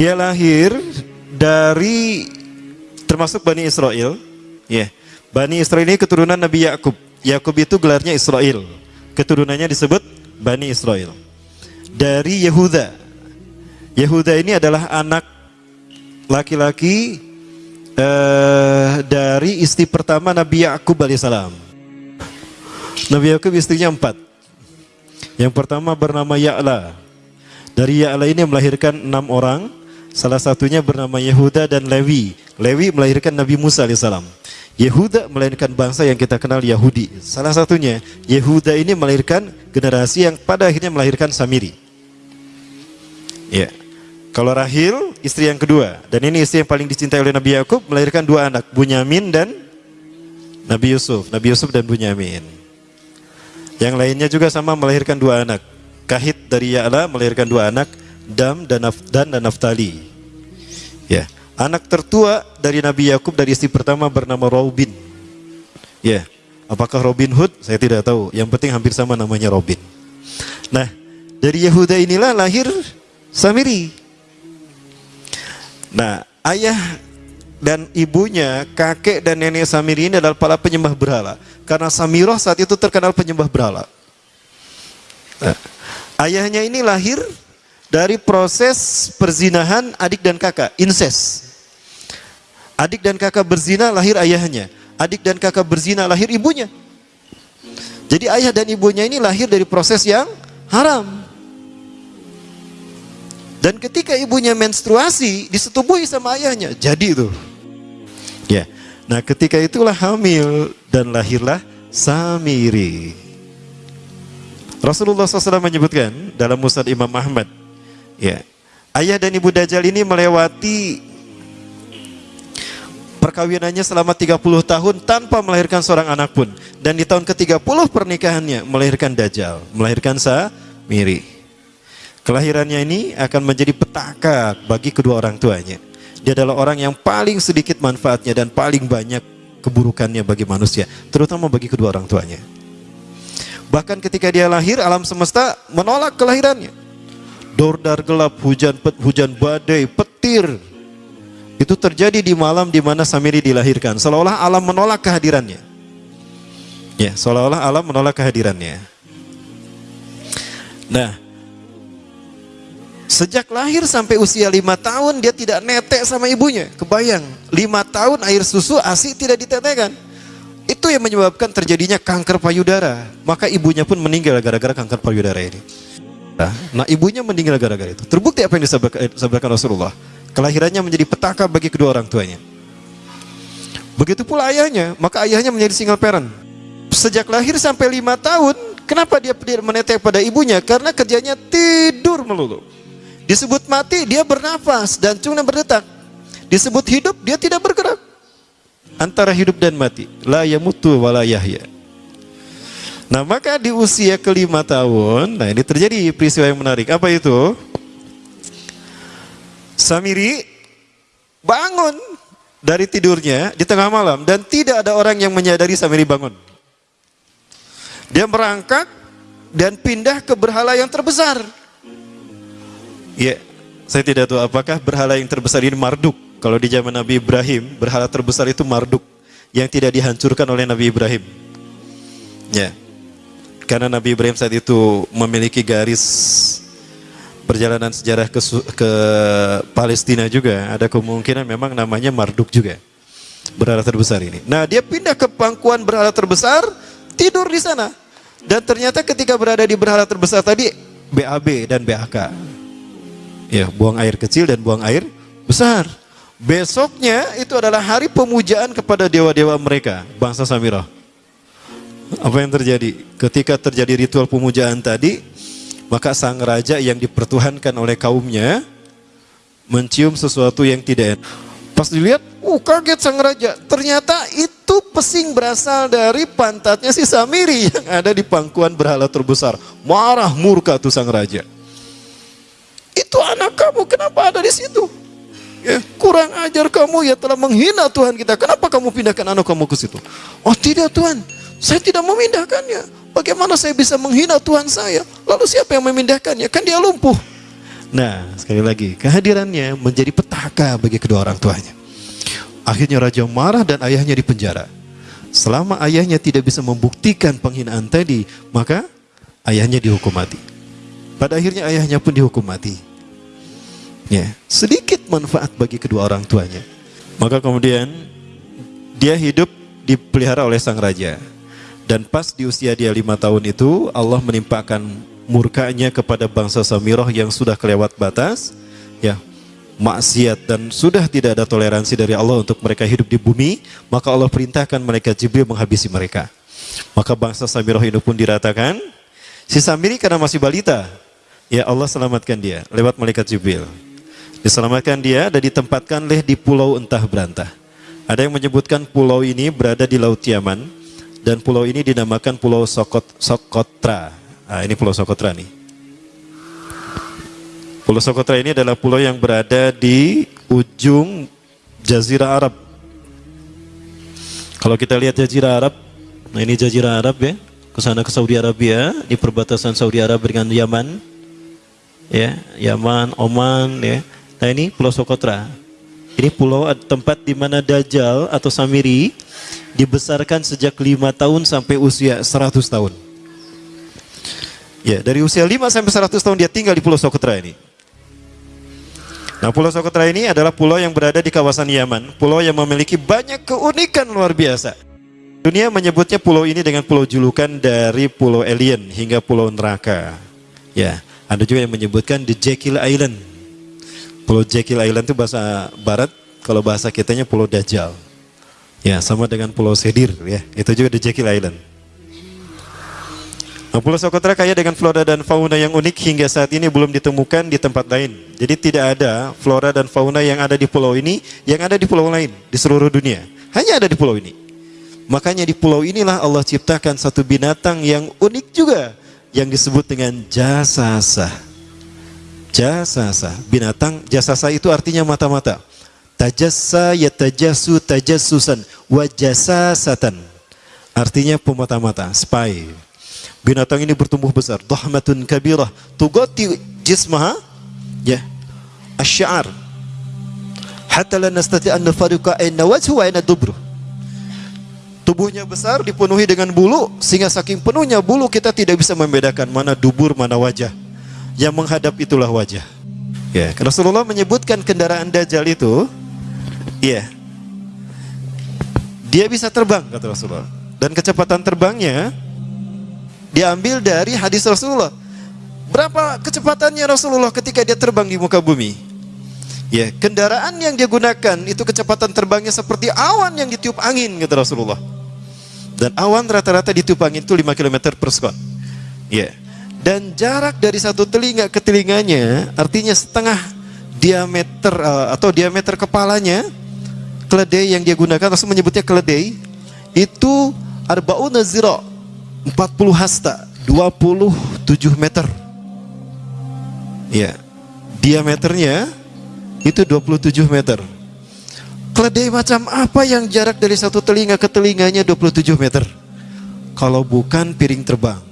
Dia lahir dari termasuk Bani Israel. Ya, Bani Israel ini keturunan Nabi Yakub. Yakub itu gelarnya Israel. Keturunannya disebut Bani Israel. Dari Yehuda. Yehuda ini adalah anak laki-laki uh, dari istri pertama Nabi Yakub alaihissalam. Nabi Yakub istrinya empat. Yang pertama bernama Ya'la. Dari Ya'la ini melahirkan enam orang. Salah satunya bernama Yehuda dan Lewi. Lewi melahirkan Nabi Musa alaihissalam. Yehuda melahirkan bangsa yang kita kenal Yahudi. Salah satunya Yehuda ini melahirkan generasi yang pada akhirnya melahirkan Samiri. Ya. Kalau Rahil istri yang kedua dan ini istri yang paling dicintai oleh Nabi Yakub melahirkan dua anak, Bunyamin dan Nabi Yusuf. Nabi Yusuf dan Bunyamin. Yang lainnya juga sama melahirkan dua anak. Kahit dari Ya'la melahirkan dua anak, Dam dan dan, dan Naftali. Anak tertua dari Nabi Yakub dari istri pertama bernama Robin. Ya. Apakah Robin Hood? Saya tidak tahu. Yang penting hampir sama namanya Robin. Nah, dari Yehuda inilah lahir Samiri. Nah, ayah dan ibunya, kakek dan nenek Samiri ini adalah para penyembah berhala. Karena Samiroh saat itu terkenal penyembah berhala. Nah, ayahnya ini lahir dari proses perzinahan adik dan kakak, incest. Adik dan kakak berzina lahir ayahnya. Adik dan kakak berzina lahir ibunya. Jadi ayah dan ibunya ini lahir dari proses yang haram. Dan ketika ibunya menstruasi, disetubuhi sama ayahnya. Jadi itu. Ya. Nah, ketika itulah hamil dan lahirlah Samiri. Rasulullah SAW menyebutkan dalam Musad Imam Ahmad, ya, ayah dan ibu Dajjal ini melewati perkawinannya selama 30 tahun tanpa melahirkan seorang anak pun. Dan di tahun ke-30 pernikahannya melahirkan Dajjal, melahirkan Samiri. Kelahirannya ini akan menjadi petaka bagi kedua orang tuanya. Dia adalah orang yang paling sedikit manfaatnya dan paling banyak keburukannya bagi manusia, terutama bagi kedua orang tuanya. Bahkan ketika dia lahir, alam semesta menolak kelahirannya. Dordar gelap, hujan hujan badai, petir. Itu terjadi di malam di mana Samiri dilahirkan. Seolah-olah alam menolak kehadirannya. Ya, seolah-olah alam menolak kehadirannya. Nah, Sejak lahir sampai usia lima tahun dia tidak netek sama ibunya. Kebayang, lima tahun air susu asi tidak ditetekkan. Itu yang menyebabkan terjadinya kanker payudara. Maka ibunya pun meninggal gara-gara kanker payudara ini. Nah, ibunya meninggal gara-gara itu. Terbukti apa yang disampaikan Rasulullah. Kelahirannya menjadi petaka bagi kedua orang tuanya. Begitu pula ayahnya, maka ayahnya menjadi single parent. Sejak lahir sampai lima tahun, kenapa dia menetek pada ibunya? Karena kerjanya tidur melulu. Disebut mati, dia bernafas dan cuma berdetak. Disebut hidup, dia tidak bergerak. Antara hidup dan mati. La yamutu wa la yahya. Nah maka di usia kelima tahun, nah ini terjadi peristiwa yang menarik. Apa itu? Samiri bangun dari tidurnya di tengah malam dan tidak ada orang yang menyadari Samiri bangun. Dia merangkak dan pindah ke berhala yang terbesar. Ya, saya tidak tahu apakah berhala yang terbesar ini Marduk. Kalau di zaman Nabi Ibrahim, berhala terbesar itu Marduk yang tidak dihancurkan oleh Nabi Ibrahim. Ya. Karena Nabi Ibrahim saat itu memiliki garis perjalanan sejarah ke, ke Palestina juga. Ada kemungkinan memang namanya Marduk juga. Berhala terbesar ini. Nah, dia pindah ke pangkuan berhala terbesar, tidur di sana. Dan ternyata ketika berada di berhala terbesar tadi, BAB dan BAK. Ya, buang air kecil dan buang air besar. Besoknya itu adalah hari pemujaan kepada dewa-dewa mereka, bangsa Samirah. Apa yang terjadi? Ketika terjadi ritual pemujaan tadi, maka sang raja yang dipertuhankan oleh kaumnya mencium sesuatu yang tidak enak. Pas dilihat, uh kaget sang raja. Ternyata itu pesing berasal dari pantatnya si Samiri yang ada di pangkuan berhala terbesar. Marah murka tuh sang raja. Itu anak kamu, kenapa ada di situ? Ya, kurang ajar kamu ya telah menghina Tuhan kita. Kenapa kamu pindahkan anak kamu ke situ? Oh tidak Tuhan, saya tidak memindahkannya. Bagaimana saya bisa menghina Tuhan saya? Lalu siapa yang memindahkannya? Kan dia lumpuh. Nah, sekali lagi, kehadirannya menjadi petaka bagi kedua orang tuanya. Akhirnya raja marah dan ayahnya dipenjara. Selama ayahnya tidak bisa membuktikan penghinaan tadi, maka ayahnya dihukum mati. Pada akhirnya ayahnya pun dihukum mati. Ya, sedikit manfaat bagi kedua orang tuanya. Maka kemudian dia hidup dipelihara oleh sang raja. Dan pas di usia dia lima tahun itu, Allah menimpakan murkanya kepada bangsa Samiroh yang sudah kelewat batas, ya maksiat dan sudah tidak ada toleransi dari Allah untuk mereka hidup di bumi, maka Allah perintahkan mereka Jibril menghabisi mereka. Maka bangsa Samiroh ini pun diratakan. Si Samiri karena masih balita, ya Allah selamatkan dia lewat malaikat Jibril. Diselamatkan dia dan ditempatkan leh di pulau entah berantah. Ada yang menyebutkan pulau ini berada di Laut Yaman, dan pulau ini dinamakan Pulau Sokot, Sokotra. Nah, ini Pulau Sokotra nih. Pulau Sokotra ini adalah pulau yang berada di ujung Jazirah Arab. Kalau kita lihat Jazirah Arab, nah ini Jazirah Arab ya, ke sana ke Saudi Arabia, di perbatasan Saudi Arab dengan Yaman, ya, Yaman, Oman, ya. Nah ini Pulau Sokotra. Ini pulau tempat di mana Dajjal atau Samiri dibesarkan sejak lima tahun sampai usia 100 tahun. Ya, dari usia 5 sampai 100 tahun dia tinggal di Pulau Sokotra ini. Nah, Pulau Sokotra ini adalah pulau yang berada di kawasan Yaman, pulau yang memiliki banyak keunikan luar biasa. Dunia menyebutnya pulau ini dengan pulau julukan dari pulau alien hingga pulau neraka. Ya, ada juga yang menyebutkan the Jekyll Island. Pulau Jekyll Island itu bahasa barat, kalau bahasa kitanya pulau Dajjal. Ya, sama dengan Pulau Sedir ya. Itu juga di Jekyll Island. Nah, Pulau Socotra kaya dengan flora dan fauna yang unik hingga saat ini belum ditemukan di tempat lain. Jadi tidak ada flora dan fauna yang ada di pulau ini yang ada di pulau lain di seluruh dunia. Hanya ada di pulau ini. Makanya di pulau inilah Allah ciptakan satu binatang yang unik juga yang disebut dengan jasasa. Jasasa, binatang jasasa itu artinya mata-mata. Tajassa yatajasu tajassusan wajasasatan. Artinya pemata-mata, spy. Binatang ini bertumbuh besar, dahmatun kabirah, tugati jismaha ya asy'ar. Hatta la nastati an nafariqa ayna wajhu wa ayna dubru. Tubuhnya besar dipenuhi dengan bulu sehingga saking penuhnya bulu kita tidak bisa membedakan mana dubur mana wajah. Yang menghadap itulah wajah. Ya, Rasulullah menyebutkan kendaraan dajjal itu Iya. Dia bisa terbang kata Rasulullah. Dan kecepatan terbangnya diambil dari hadis Rasulullah. Berapa kecepatannya Rasulullah ketika dia terbang di muka bumi? Ya, kendaraan yang dia gunakan itu kecepatan terbangnya seperti awan yang ditiup angin kata Rasulullah. Dan awan rata-rata ditiup angin itu 5 km per sekon. Ya. Dan jarak dari satu telinga ke telinganya artinya setengah diameter uh, atau diameter kepalanya keledai yang dia gunakan Rasul menyebutnya keledai itu arbauna zira 40 hasta 27 meter. Ya diameternya itu 27 meter. Keledai macam apa yang jarak dari satu telinga ke telinganya 27 meter? Kalau bukan piring terbang